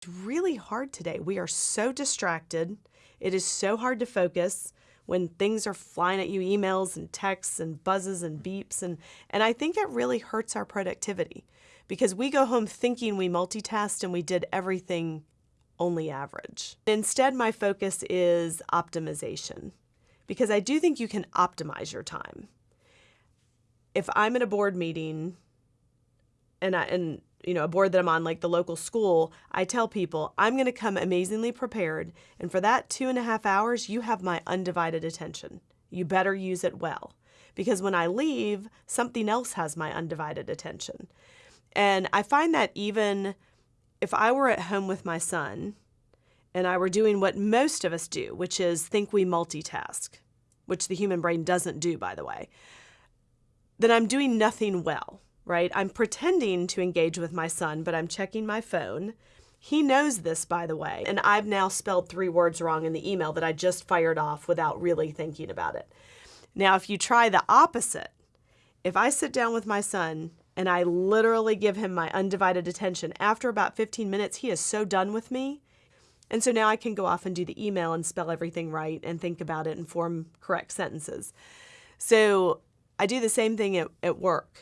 It's really hard today. We are so distracted. It is so hard to focus when things are flying at you emails and texts and buzzes and beeps and and I think it really hurts our productivity because we go home thinking we multitasked and we did everything only average. Instead my focus is optimization because I do think you can optimize your time. If I'm in a board meeting and I and you know, a board that I'm on, like the local school, I tell people I'm going to come amazingly prepared. And for that two and a half hours, you have my undivided attention. You better use it well. Because when I leave, something else has my undivided attention. And I find that even if I were at home with my son and I were doing what most of us do, which is think we multitask, which the human brain doesn't do, by the way, then I'm doing nothing well right? I'm pretending to engage with my son, but I'm checking my phone. He knows this, by the way, and I've now spelled three words wrong in the email that I just fired off without really thinking about it. Now, if you try the opposite, if I sit down with my son and I literally give him my undivided attention, after about 15 minutes, he is so done with me. And so now I can go off and do the email and spell everything right and think about it and form correct sentences. So I do the same thing at, at work